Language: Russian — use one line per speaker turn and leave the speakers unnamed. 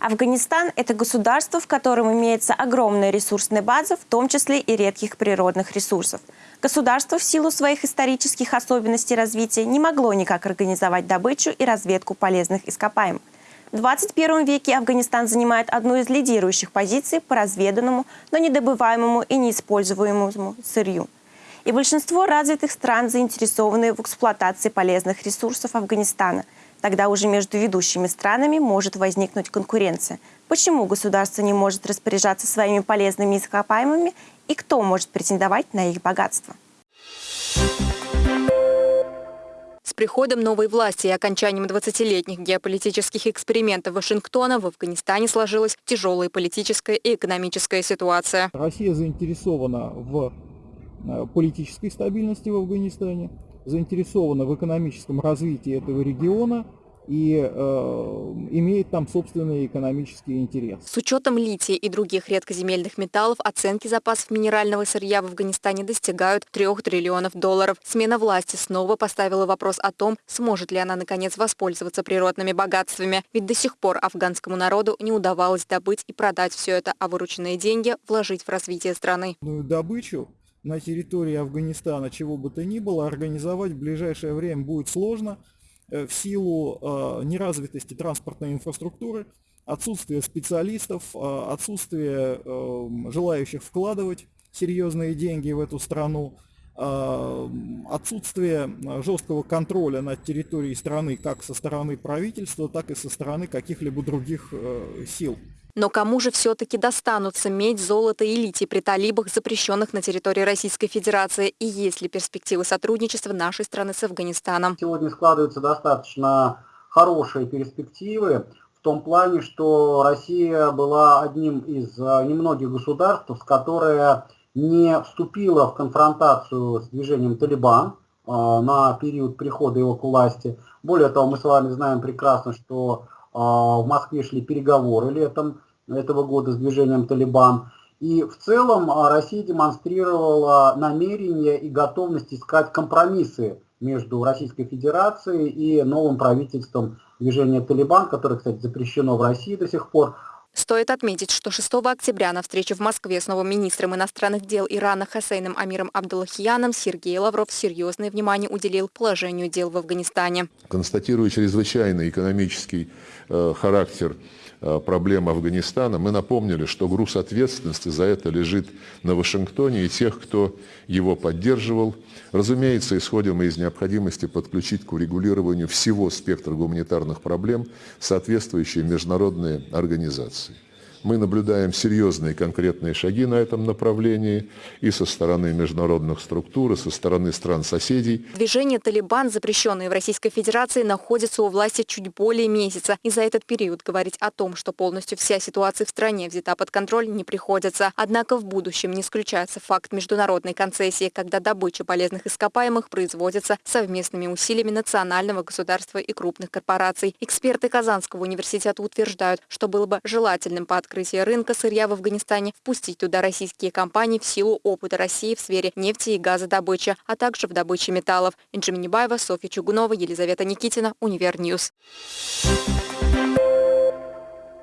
Афганистан – это государство, в котором имеется огромная ресурсная база, в том числе и редких природных ресурсов. Государство в силу своих исторических особенностей развития не могло никак организовать добычу и разведку полезных ископаемых. В 21 веке Афганистан занимает одну из лидирующих позиций по разведанному, но недобываемому и неиспользуемому сырью. И большинство развитых стран заинтересованы в эксплуатации полезных ресурсов Афганистана – Тогда уже между ведущими странами может возникнуть конкуренция. Почему государство не может распоряжаться своими полезными ископаемыми и кто может претендовать на их богатство?
С приходом новой власти и окончанием 20-летних геополитических экспериментов Вашингтона в Афганистане сложилась тяжелая политическая и экономическая ситуация.
Россия заинтересована в э, политической стабильности в Афганистане, заинтересована в экономическом развитии этого региона и э, имеет там собственный экономический интерес.
С учетом лития и других редкоземельных металлов оценки запасов минерального сырья в Афганистане достигают 3 триллионов долларов. Смена власти снова поставила вопрос о том, сможет ли она наконец воспользоваться природными богатствами. Ведь до сих пор афганскому народу не удавалось добыть и продать все это, а вырученные деньги вложить в развитие страны.
Добычу на территории Афганистана, чего бы то ни было, организовать в ближайшее время будет сложно в силу э, неразвитости транспортной инфраструктуры, отсутствия специалистов, э, отсутствия желающих вкладывать серьезные деньги в эту страну, отсутствие жесткого контроля над территорией страны как со стороны правительства, так и со стороны каких-либо других сил.
Но кому же все-таки достанутся медь, золото и литий при талибах, запрещенных на территории Российской Федерации? И есть ли перспективы сотрудничества нашей страны с Афганистаном?
Сегодня складываются достаточно хорошие перспективы в том плане, что Россия была одним из э, немногих государств, которое не вступила в конфронтацию с движением Талибан э, на период прихода его к власти. Более того, мы с вами знаем прекрасно, что а, в Москве шли переговоры летом этого года с движением «Талибан». И в целом а, Россия демонстрировала намерение и готовность искать компромиссы между Российской Федерацией и новым правительством движения «Талибан», которое, кстати, запрещено в России до сих пор.
Стоит отметить, что 6 октября на встрече в Москве с новым министром иностранных дел Ирана Хасейном Амиром Абдуллахияном Сергей Лавров серьезное внимание уделил положению дел в Афганистане.
Констатируя чрезвычайный экономический э, характер Э, проблем Афганистана, мы напомнили, что груз ответственности за это лежит на Вашингтоне и тех, кто его поддерживал. Разумеется, исходим из необходимости подключить к урегулированию всего спектра гуманитарных проблем соответствующие международные организации. doce. Мы наблюдаем серьезные конкретные шаги на этом направлении и со стороны международных структур, и со стороны стран-соседей.
Движение «Талибан», запрещенное в Российской Федерации, находится у власти чуть более месяца. И за этот период говорить о том, что полностью вся ситуация в стране взята под контроль, не приходится. Однако в будущем не исключается факт международной концессии, когда добыча полезных ископаемых производится совместными усилиями национального государства и крупных корпораций. Эксперты Казанского университета утверждают, что было бы желательным по открытия рынка сырья в Афганистане впустить туда российские компании в силу опыта России в сфере нефти и газодобычи, а также в добыче металлов. Инджи Минибаева, Софья Чугунова, Елизавета Никитина, Univer News.